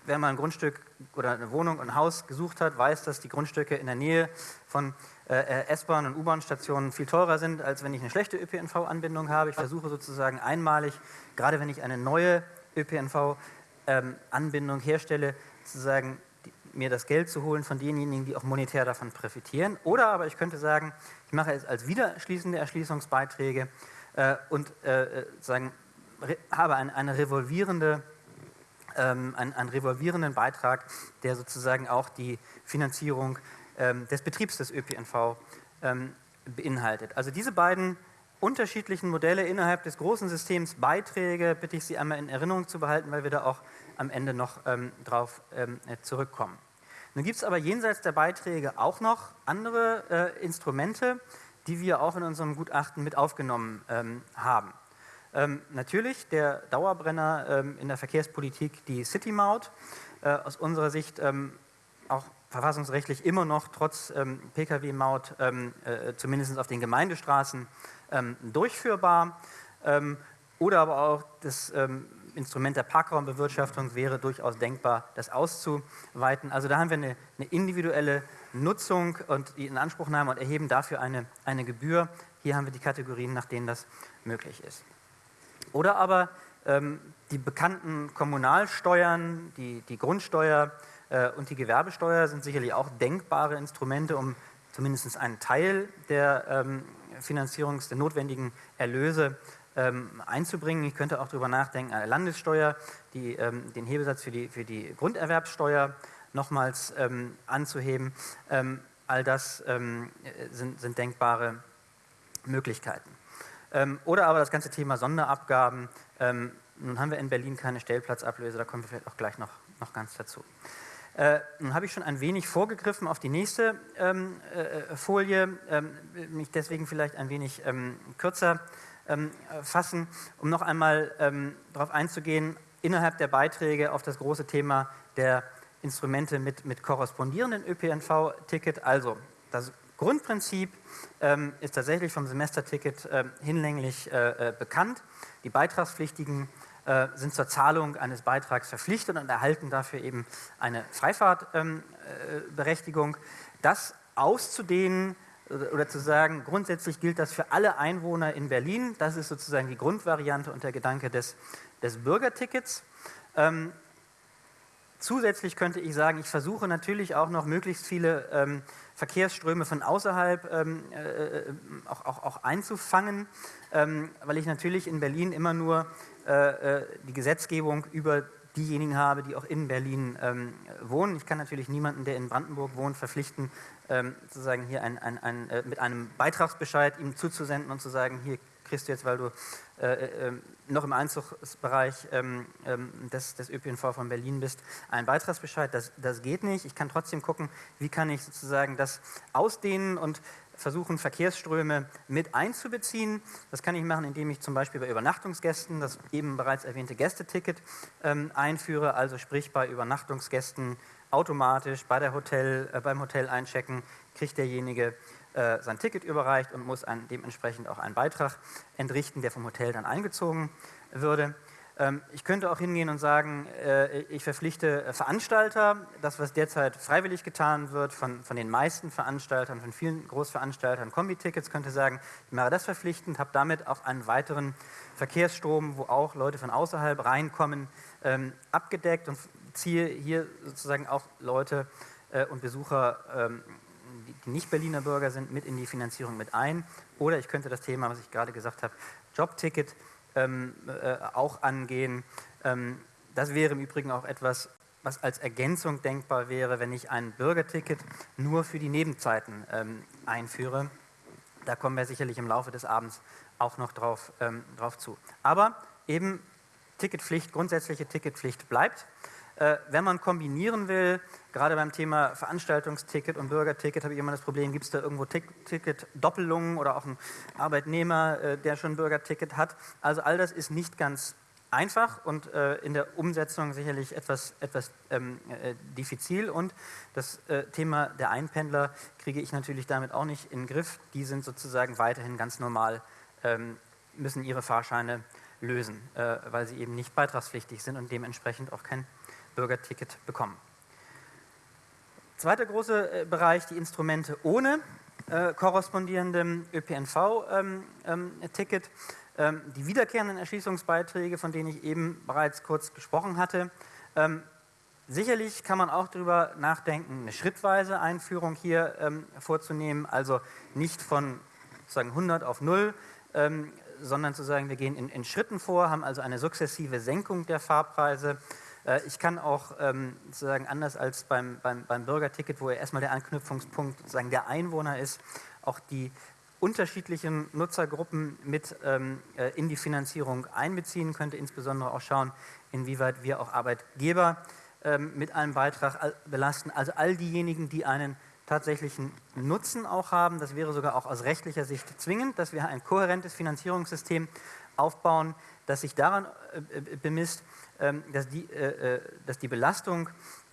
Wer mal ein Grundstück oder eine Wohnung, ein Haus gesucht hat, weiß, dass die Grundstücke in der Nähe von äh, S-Bahn- und U-Bahn-Stationen viel teurer sind, als wenn ich eine schlechte ÖPNV-Anbindung habe. Ich versuche sozusagen einmalig, gerade wenn ich eine neue ÖPNV-Anbindung ähm, herstelle, sozusagen mir das Geld zu holen von denjenigen, die auch monetär davon profitieren. Oder aber ich könnte sagen, ich mache es als widerschließende Erschließungsbeiträge äh, und äh, sagen, habe ein, eine revolvierende, ähm, einen, einen, revolvierenden Beitrag, der sozusagen auch die Finanzierung ähm, des Betriebs des ÖPNV ähm, beinhaltet. Also diese beiden unterschiedlichen Modelle innerhalb des großen Systems Beiträge, bitte ich Sie einmal in Erinnerung zu behalten, weil wir da auch am Ende noch ähm, drauf ähm, äh, zurückkommen. Nun gibt es aber jenseits der Beiträge auch noch andere äh, Instrumente, die wir auch in unserem Gutachten mit aufgenommen ähm, haben. Ähm, natürlich der Dauerbrenner ähm, in der Verkehrspolitik, die City-Maut, äh, aus unserer Sicht ähm, auch verfassungsrechtlich immer noch trotz Pkw-Maut, äh, zumindest auf den Gemeindestraßen, ähm, durchführbar. Ähm, oder aber auch das ähm, Instrument der Parkraumbewirtschaftung wäre durchaus denkbar, das auszuweiten. Also da haben wir eine, eine individuelle Nutzung und die Inanspruchnahme und erheben dafür eine, eine Gebühr. Hier haben wir die Kategorien, nach denen das möglich ist. Oder aber ähm, die bekannten Kommunalsteuern, die, die Grundsteuer äh, und die Gewerbesteuer sind sicherlich auch denkbare Instrumente, um zumindest einen Teil der ähm, Finanzierungs der notwendigen Erlöse ähm, einzubringen. Ich könnte auch darüber nachdenken, eine Landessteuer, die, ähm, den Hebesatz für die, für die Grunderwerbssteuer nochmals ähm, anzuheben. Ähm, all das ähm, sind, sind, denkbare Möglichkeiten. Oder aber das ganze Thema Sonderabgaben. nun haben wir in Berlin keine Stellplatzablöse, da kommen wir vielleicht auch gleich noch, noch ganz dazu. Äh, nun habe ich schon ein wenig vorgegriffen auf die nächste ähm, äh, Folie, ähm, mich deswegen vielleicht ein wenig ähm, kürzer ähm, fassen, um noch einmal ähm, darauf einzugehen, innerhalb der Beiträge auf das große Thema der Instrumente mit, mit korrespondierenden ÖPNV-Ticket. Also das Grundprinzip ähm, ist tatsächlich vom Semesterticket hinlänglich äh, äh, bekannt. Die Beitragspflichtigen äh, sind zur Zahlung eines Beitrags verpflichtet und erhalten dafür eben eine Freifahrtberechtigung. Ähm, äh, das auszudehnen oder zu sagen, grundsätzlich gilt das für alle Einwohner in Berlin. Das ist sozusagen die Grundvariante und der Gedanke des, des Bürgertickets. Ähm, zusätzlich könnte ich sagen, ich versuche natürlich auch noch möglichst viele ähm, Verkehrsströme von außerhalb ähm, äh, auch, auch, auch, einzufangen, ähm, weil ich natürlich in Berlin immer nur äh, äh, die Gesetzgebung über diejenigen habe, die auch in Berlin ähm, wohnen. Ich kann natürlich niemanden, der in Brandenburg wohnt, verpflichten, ähm, sozusagen hier ein, ein, ein, äh, mit einem Beitragsbescheid ihm zuzusenden und zu sagen, hier kriegst du jetzt, weil du äh, äh, ähm, noch im Einzugsbereich ähm, ähm, des, des, ÖPNV von Berlin bist, einen Beitragsbescheid. Das, das geht nicht. Ich kann trotzdem gucken, wie kann ich sozusagen das ausdehnen und versuchen, Verkehrsströme mit einzubeziehen. Das kann ich machen, indem ich zum Beispiel bei Übernachtungsgästen das eben bereits erwähnte Gästeticket ähm, einführe, also sprich bei Übernachtungsgästen automatisch bei der Hotel, äh, beim Hotel einchecken, kriegt derjenige äh, sein Ticket überreicht und muss ein, dementsprechend auch einen Beitrag entrichten, der vom Hotel dann eingezogen würde. Ähm, ich könnte auch hingehen und sagen, äh, ich verpflichte Veranstalter, das was derzeit freiwillig getan wird von, von den meisten Veranstaltern, von vielen Großveranstaltern, Kombi-Tickets, könnte sagen, ich mache das verpflichtend, habe damit auch einen weiteren Verkehrsstrom, wo auch Leute von außerhalb reinkommen, ähm, abgedeckt und ziehe hier sozusagen auch Leute äh, und Besucher ähm, die nicht Berliner Bürger sind, mit in die Finanzierung mit ein. Oder ich könnte das Thema, was ich gerade gesagt habe, Jobticket ähm, äh, auch angehen. Ähm, das wäre im Übrigen auch etwas, was als Ergänzung denkbar wäre, wenn ich ein Bürgerticket nur für die Nebenzeiten ähm, einführe. Da kommen wir sicherlich im Laufe des Abends auch noch drauf, ähm, drauf zu. Aber eben Ticketpflicht, grundsätzliche Ticketpflicht bleibt. Äh, wenn man kombinieren will, gerade beim Thema Veranstaltungsticket und Bürgerticket, habe ich immer das Problem, gibt es da irgendwo Ticket-Doppelungen oder auch einen Arbeitnehmer, äh, der schon Bürgerticket hat. Also all das ist nicht ganz einfach und äh, in der Umsetzung sicherlich etwas, etwas ähm, äh, diffizil. Und das äh, Thema der Einpendler kriege ich natürlich damit auch nicht in den Griff. Die sind sozusagen weiterhin ganz normal, ähm, müssen ihre Fahrscheine lösen, äh, weil sie eben nicht beitragspflichtig sind und dementsprechend auch kein Bürgerticket bekommen. Zweiter großer äh, Bereich, die Instrumente ohne äh, korrespondierendem ÖPNV-Ticket. Ähm, ähm, die wiederkehrenden Erschließungsbeiträge, von denen ich eben bereits kurz gesprochen hatte. Ähm, sicherlich kann man auch darüber nachdenken, eine schrittweise Einführung hier ähm, vorzunehmen, also nicht von sozusagen 100 auf 0, ähm, sondern zu sagen, wir gehen in, in Schritten vor, haben also eine sukzessive Senkung der Fahrpreise ich kann auch ähm, sozusagen anders als beim, beim, beim Bürgerticket, wo ja erstmal der Anknüpfungspunkt sozusagen der Einwohner ist, auch die unterschiedlichen Nutzergruppen mit ähm, äh, in die Finanzierung einbeziehen. Könnte, insbesondere auch schauen, inwieweit wir auch Arbeitgeber ähm, mit einem Beitrag belasten, also all diejenigen, die einen tatsächlichen Nutzen auch haben. Das wäre sogar auch aus rechtlicher Sicht zwingend, dass wir ein kohärentes Finanzierungssystem aufbauen, das sich daran äh, bemisst, ähm, dass die, äh, äh, dass die Belastung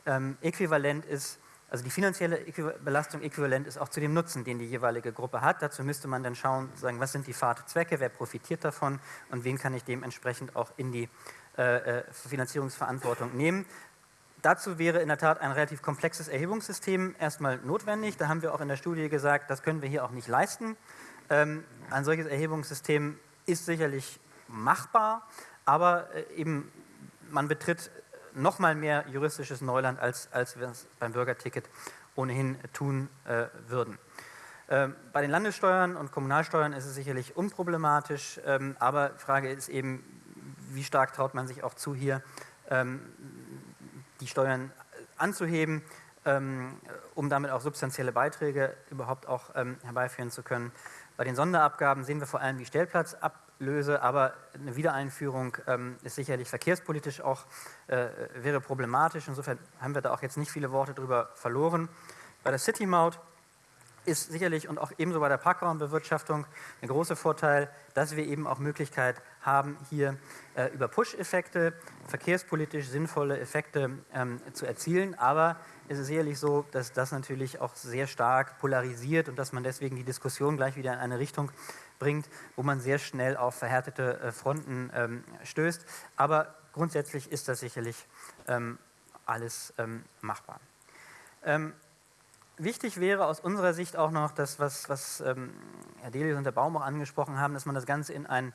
ähm, äquivalent ist, also die finanzielle Belastung äquivalent ist auch zu dem Nutzen, den die jeweilige Gruppe hat. Dazu müsste man dann schauen, sagen, was sind die Fahrtzwecke, wer profitiert davon und wen kann ich dementsprechend auch in die äh, Finanzierungsverantwortung nehmen. Dazu wäre in der Tat ein relativ komplexes Erhebungssystem erstmal notwendig. Da haben wir auch in der Studie gesagt, das können wir hier auch nicht leisten. Ähm, ein solches Erhebungssystem ist sicherlich machbar, aber eben man betritt nochmal mehr juristisches Neuland, als, als wir es beim Bürgerticket ohnehin tun äh, würden. Ähm, bei den Landessteuern und Kommunalsteuern ist es sicherlich unproblematisch, ähm, aber die Frage ist eben, wie stark traut man sich auch zu, hier ähm, die Steuern anzuheben, ähm, um damit auch substanzielle Beiträge überhaupt auch ähm, herbeiführen zu können. Bei den Sonderabgaben sehen wir vor allem die Stellplatzabgaben löse, aber eine Wiedereinführung ähm, ist sicherlich verkehrspolitisch auch, äh, wäre problematisch. Insofern haben wir da auch jetzt nicht viele Worte drüber verloren. Bei der City-Maut ist sicherlich und auch ebenso bei der Parkraumbewirtschaftung ein großer Vorteil, dass wir eben auch Möglichkeit haben, hier äh, über Push-Effekte verkehrspolitisch sinnvolle Effekte ähm, zu erzielen. Aber es ist sicherlich so, dass das natürlich auch sehr stark polarisiert und dass man deswegen die Diskussion gleich wieder in eine Richtung bringt, wo man sehr schnell auf verhärtete äh, Fronten ähm, stößt. Aber grundsätzlich ist das sicherlich ähm, alles ähm, machbar. Ähm, wichtig wäre aus unserer Sicht auch noch das, was, was ähm, Herr Delius und der Baum auch angesprochen haben, dass man das Ganze in ein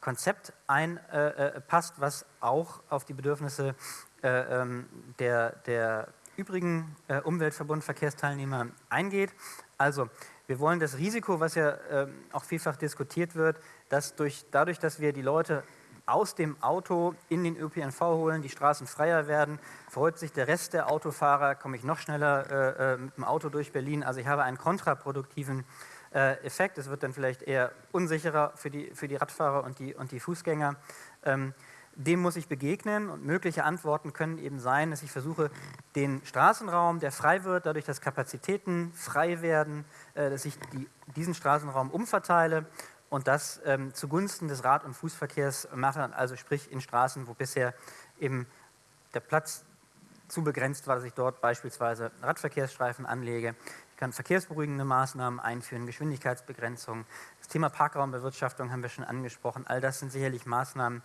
Konzept einpasst, äh, äh was auch auf die Bedürfnisse äh, ähm, der, der übrigen äh, Umweltverbund-Verkehrsteilnehmer eingeht. Also, wir wollen das Risiko, was ja äh, auch vielfach diskutiert wird, dass durch, dadurch, dass wir die Leute aus dem Auto in den ÖPNV holen, die Straßen freier werden, freut sich der Rest der Autofahrer, komme ich noch schneller äh, äh, mit dem Auto durch Berlin. Also ich habe einen kontraproduktiven äh, Effekt. Es wird dann vielleicht eher unsicherer für die, für die Radfahrer und die, und die Fußgänger. Ähm, dem muss ich begegnen und mögliche Antworten können eben sein, dass ich versuche, den Straßenraum, der frei wird, dadurch, dass Kapazitäten frei werden, äh, dass ich die, diesen Straßenraum umverteile und das ähm, zugunsten des Rad- und Fußverkehrs mache, also sprich in Straßen, wo bisher eben der Platz zu begrenzt war, dass ich dort beispielsweise Radverkehrsstreifen anlege. Ich kann verkehrsberuhigende Maßnahmen einführen, Geschwindigkeitsbegrenzung. Das Thema Parkraumbewirtschaftung haben wir schon angesprochen. All das sind sicherlich Maßnahmen,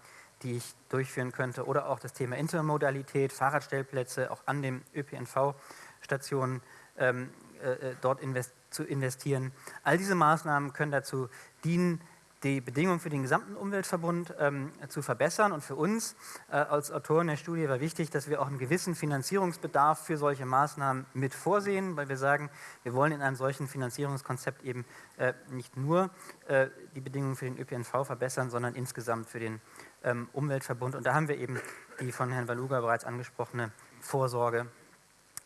ich durchführen könnte. Oder auch das Thema Intermodalität, Fahrradstellplätze, auch an den ÖPNV-Stationen ähm, äh, äh, dort invest zu investieren. All diese Maßnahmen können dazu dienen, die Bedingungen für den gesamten Umweltverbund ähm, zu verbessern. Und für uns äh, als Autoren der Studie war wichtig, dass wir auch einen gewissen Finanzierungsbedarf für solche Maßnahmen mit vorsehen, weil wir sagen, wir wollen in einem solchen Finanzierungskonzept eben äh, nicht nur äh, die Bedingungen für den ÖPNV verbessern, sondern insgesamt für den ähm, Umweltverbund. Und da haben wir eben die von Herrn Waluga bereits angesprochene Vorsorge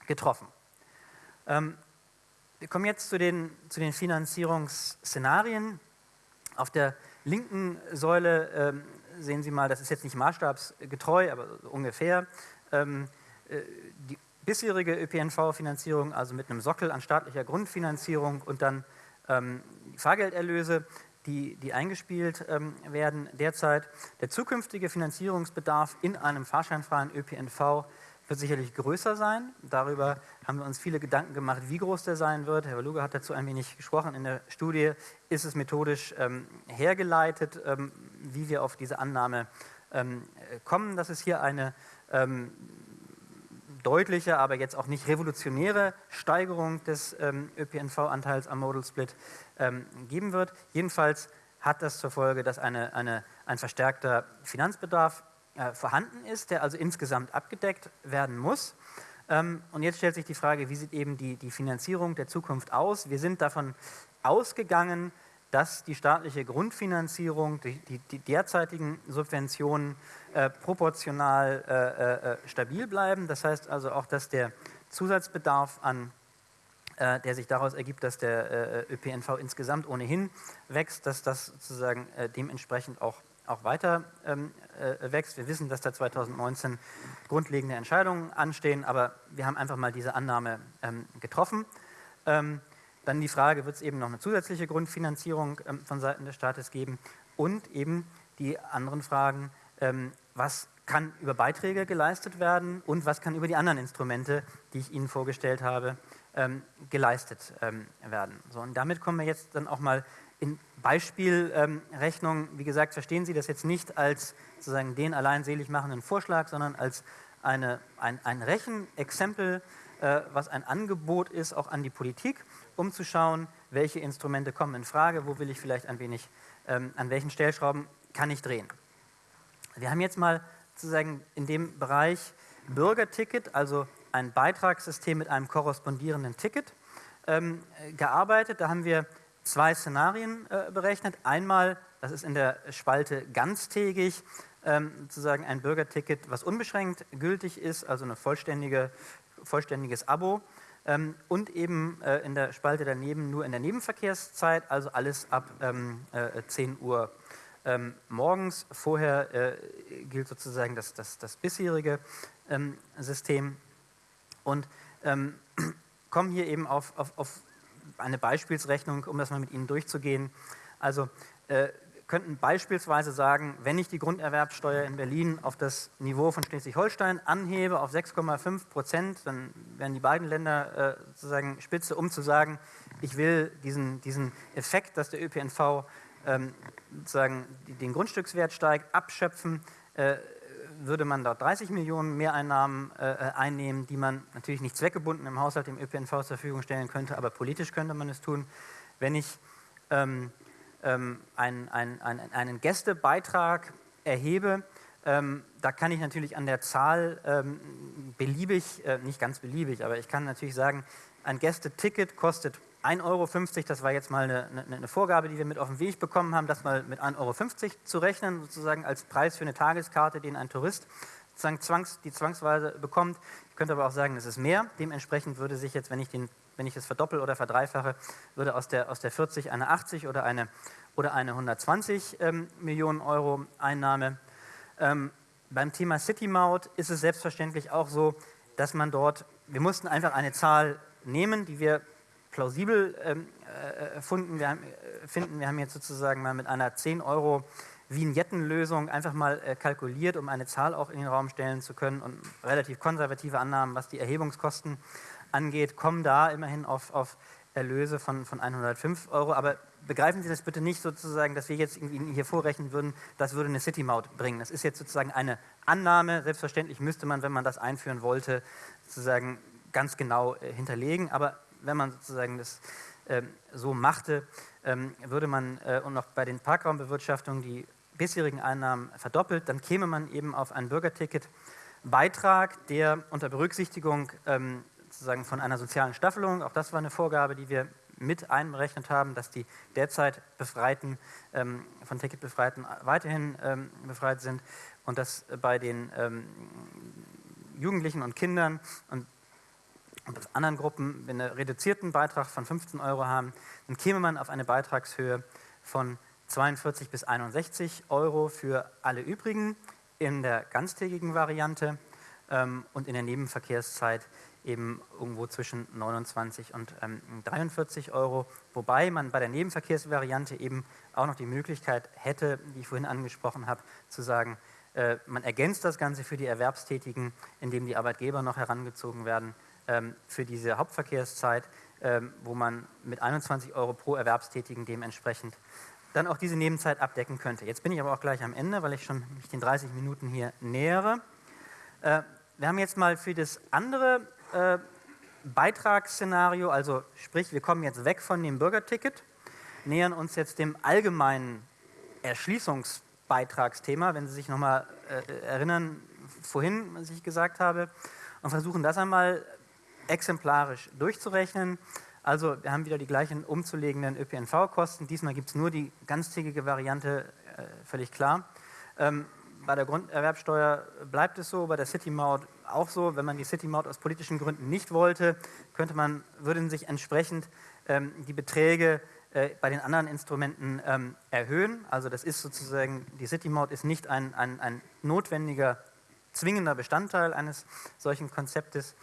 getroffen. Ähm, wir kommen jetzt zu den, zu den Finanzierungsszenarien. Auf der linken Säule ähm, sehen Sie mal, das ist jetzt nicht maßstabsgetreu, aber ungefähr, ähm, äh, die bisherige ÖPNV-Finanzierung, also mit einem Sockel an staatlicher Grundfinanzierung und dann ähm, Fahrgelderlöse die, die eingespielt ähm, werden derzeit. Der zukünftige Finanzierungsbedarf in einem fahrscheinfreien ÖPNV wird sicherlich größer sein. Darüber haben wir uns viele Gedanken gemacht, wie groß der sein wird. Herr Waluga hat dazu ein wenig gesprochen. In der Studie ist es methodisch ähm, hergeleitet, ähm, wie wir auf diese Annahme ähm, kommen, dass es hier eine ähm, deutliche, aber jetzt auch nicht revolutionäre Steigerung des ähm, ÖPNV-Anteils am Modal Split ähm, geben wird. Jedenfalls hat das zur Folge, dass eine, eine, ein verstärkter Finanzbedarf äh, vorhanden ist, der also insgesamt abgedeckt werden muss. Ähm, und jetzt stellt sich die Frage, wie sieht eben die, die Finanzierung der Zukunft aus? Wir sind davon ausgegangen, dass die staatliche Grundfinanzierung, die, die, die derzeitigen Subventionen äh, proportional äh, äh, stabil bleiben. Das heißt also auch, dass der Zusatzbedarf an äh, der sich daraus ergibt, dass der äh, ÖPNV insgesamt ohnehin wächst, dass das sozusagen äh, dementsprechend auch, auch weiter ähm, wächst. Wir wissen, dass da 2019 grundlegende Entscheidungen anstehen, aber wir haben einfach mal diese Annahme ähm, getroffen. Ähm, dann die Frage, wird es eben noch eine zusätzliche Grundfinanzierung von Seiten des Staates geben und eben die anderen Fragen, was kann über Beiträge geleistet werden und was kann über die anderen Instrumente, die ich Ihnen vorgestellt habe, ähm, geleistet ähm, werden. So, und damit kommen wir jetzt dann auch mal in Beispielrechnung. Ähm, Wie gesagt, verstehen Sie das jetzt nicht als sozusagen den allein selig machenden Vorschlag, sondern als eine, ein, ein Rechenexempel, äh, was ein Angebot ist, auch an die Politik, um zu schauen, welche Instrumente kommen in Frage, wo will ich vielleicht ein wenig, ähm, an welchen Stellschrauben kann ich drehen. Wir haben jetzt mal sozusagen in dem Bereich Bürgerticket, also ein Beitragssystem mit einem korrespondierenden Ticket ähm, gearbeitet. Da haben wir zwei Szenarien äh, berechnet. Einmal, das ist in der Spalte ganztägig, ähm, sozusagen ein Bürgerticket, was unbeschränkt gültig ist, also ein vollständige, vollständiges Abo. Ähm, und eben äh, in der Spalte daneben nur in der Nebenverkehrszeit, also alles ab ähm, äh, 10 Uhr ähm, morgens. Vorher äh, gilt sozusagen das, das, das bisherige ähm, System und ähm, [clears throat] kommen hier eben auf, auf, auf, eine Beispielsrechnung, um das mal mit Ihnen durchzugehen. Also äh, könnten beispielsweise sagen, wenn ich die Grunderwerbsteuer in Berlin auf das Niveau von Schleswig-Holstein anhebe auf 6,5 Prozent, dann wären die beiden Länder äh, sozusagen spitze, um zu sagen, ich will diesen, diesen Effekt, dass der ÖPNV ähm, sozusagen den Grundstückswert steigt, abschöpfen. Äh, würde man dort 30 Millionen Mehreinnahmen äh, einnehmen, die man natürlich nicht zweckgebunden im Haushalt dem ÖPNV zur Verfügung stellen könnte, aber politisch könnte man es tun. Wenn ich ähm, ähm, einen, einen, einen, Gästebeitrag erhebe, ähm, da kann ich natürlich an der Zahl ähm, beliebig, äh, nicht ganz beliebig, aber ich kann natürlich sagen, ein Gästeticket kostet 1,50 Euro, das war jetzt mal eine, eine, eine, Vorgabe, die wir mit auf den Weg bekommen haben, das mal mit 1,50 Euro zu rechnen, sozusagen als Preis für eine Tageskarte, den ein Tourist zwangs, die zwangsweise bekommt. Ich könnte aber auch sagen, es ist mehr. Dementsprechend würde sich jetzt, wenn ich, den, wenn ich das verdoppel oder verdreifache, würde aus der, aus der 40 eine 80 oder eine, oder eine 120 ähm, Millionen Euro Einnahme. Ähm, beim Thema City Maut ist es selbstverständlich auch so, dass man dort, wir mussten einfach eine Zahl nehmen, die wir plausibel ähm, äh, finden. Wir haben, äh, finden. Wir haben jetzt sozusagen mal mit einer 10 Euro Vignettenlösung einfach mal äh, kalkuliert, um eine Zahl auch in den Raum stellen zu können und relativ konservative Annahmen, was die Erhebungskosten angeht, kommen da immerhin auf, auf Erlöse von, von 105 Euro. Aber begreifen Sie das bitte nicht sozusagen, dass wir jetzt Ihnen hier vorrechnen würden, das würde eine City-Maut bringen. Das ist jetzt sozusagen eine Annahme. Selbstverständlich müsste man, wenn man das einführen wollte, sozusagen ganz genau äh, hinterlegen. Aber wenn man sozusagen das ähm, so machte, ähm, würde man äh, und noch bei den Parkraumbewirtschaftungen die bisherigen Einnahmen verdoppelt, dann käme man eben auf einen Bürgerticket-Beitrag, der unter Berücksichtigung ähm, sozusagen von einer sozialen Staffelung, auch das war eine Vorgabe, die wir mit einberechnet haben, dass die derzeit Befreiten, ähm, von Ticketbefreiten weiterhin ähm, befreit sind und dass bei den ähm, Jugendlichen und Kindern und, anderen Gruppen einen reduzierten Beitrag von 15 Euro haben, dann käme man auf eine Beitragshöhe von 42 bis 61 Euro für alle übrigen in der ganztägigen Variante ähm, und in der Nebenverkehrszeit eben irgendwo zwischen 29 und ähm, 43 Euro, wobei man bei der Nebenverkehrsvariante eben auch noch die Möglichkeit hätte, die ich vorhin angesprochen habe, zu sagen, äh, man ergänzt das Ganze für die Erwerbstätigen, indem die Arbeitgeber noch herangezogen werden ähm, für diese Hauptverkehrszeit, ähm, wo man mit 21 Euro pro Erwerbstätigen dementsprechend dann auch diese Nebenzeit abdecken könnte. Jetzt bin ich aber auch gleich am Ende, weil ich schon mich den 30 Minuten hier nähere. Äh, wir haben jetzt mal für das andere äh, Beitragsszenario, also sprich, wir kommen jetzt weg von dem Bürgerticket, nähern uns jetzt dem allgemeinen Erschließungsbeitragsthema, wenn Sie sich nochmal äh, erinnern, vorhin, was ich gesagt habe, und versuchen das einmal exemplarisch durchzurechnen. Also wir haben wieder die gleichen umzulegenden ÖPNV-Kosten. Diesmal gibt es nur die ganztägige Variante, äh, völlig klar. Ähm, bei der Grunderwerbsteuer bleibt es so, bei der City-Maut auch so. Wenn man die City-Maut aus politischen Gründen nicht wollte, könnte man, würden sich entsprechend ähm, die Beträge äh, bei den anderen Instrumenten ähm, erhöhen. Also das ist sozusagen, die City-Maut ist nicht ein, ein, ein notwendiger, zwingender Bestandteil eines solchen Konzeptes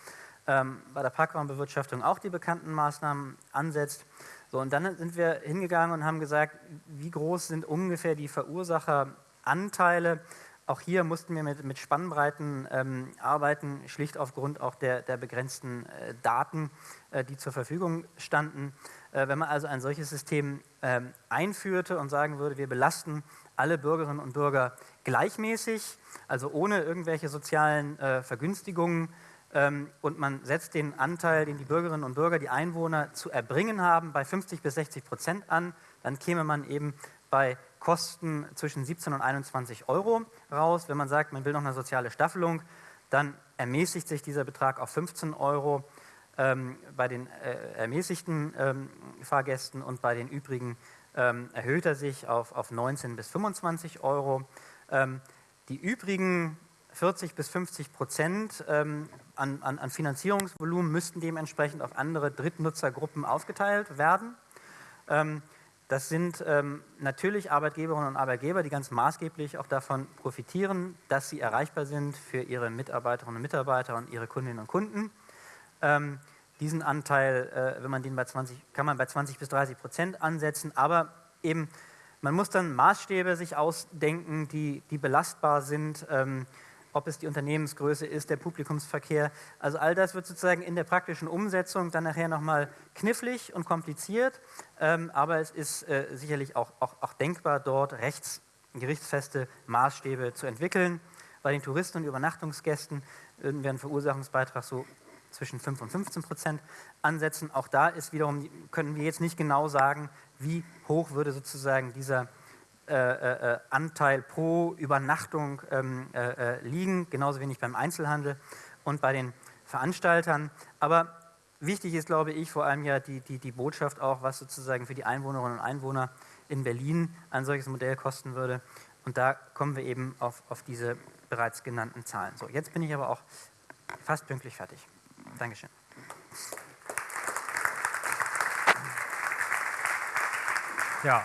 ähm, bei der Parkraumbewirtschaftung auch die bekannten Maßnahmen ansetzt. So, und dann sind wir hingegangen und haben gesagt, wie groß sind ungefähr die Verursacheranteile. Auch hier mussten wir mit, mit Spannbreiten ähm, arbeiten, schlicht aufgrund auch der, der begrenzten äh, Daten, äh, die zur Verfügung standen. Äh, wenn man also ein solches System ähm, einführte und sagen würde, wir belasten alle Bürgerinnen und Bürger gleichmäßig, also ohne irgendwelche sozialen äh, Vergünstigungen, ähm, und man setzt den Anteil, den die Bürgerinnen und Bürger, die Einwohner zu erbringen haben, bei 50 bis 60 Prozent an, dann käme man eben bei Kosten zwischen 17 und 21 Euro raus. Wenn man sagt, man will noch eine soziale Staffelung, dann ermäßigt sich dieser Betrag auf 15 Euro ähm, bei den äh, ermäßigten ähm, Fahrgästen und bei den übrigen ähm, erhöht er sich auf, auf 19 bis 25 Euro. Ähm, die übrigen 40 bis 50 Prozent ähm, an, an, an, Finanzierungsvolumen müssten dementsprechend auf andere Drittnutzergruppen aufgeteilt werden. Ähm, das sind ähm, natürlich Arbeitgeberinnen und Arbeitgeber, die ganz maßgeblich auch davon profitieren, dass sie erreichbar sind für ihre Mitarbeiterinnen und Mitarbeiter und ihre Kundinnen und Kunden. Ähm, diesen Anteil, äh, wenn man den bei 20, kann man bei 20 bis 30 Prozent ansetzen, aber eben man muss dann Maßstäbe sich ausdenken, die, die belastbar sind. Ähm, ob es die Unternehmensgröße ist, der Publikumsverkehr. Also all das wird sozusagen in der praktischen Umsetzung dann nachher nochmal knifflig und kompliziert, ähm, aber es ist äh, sicherlich auch, auch, auch denkbar, dort rechts, gerichtsfeste Maßstäbe zu entwickeln. Bei den Touristen und Übernachtungsgästen würden wir einen Verursachungsbeitrag so zwischen 5 und 15 Prozent ansetzen. Auch da ist wiederum, können wir jetzt nicht genau sagen, wie hoch würde sozusagen dieser äh, äh, Anteil pro Übernachtung ähm, äh, liegen, genauso wenig beim Einzelhandel. und bei den Veranstaltern. Aber wichtig ist, glaube ich, vor allem ja die, die, die Botschaft auch, was sozusagen für die Einwohnerinnen und Einwohner in Berlin ein solches Modell kosten würde. Und da kommen wir eben auf, auf diese bereits genannten Zahlen. So, jetzt bin ich aber auch fast pünktlich fertig. Dankeschön. Ja,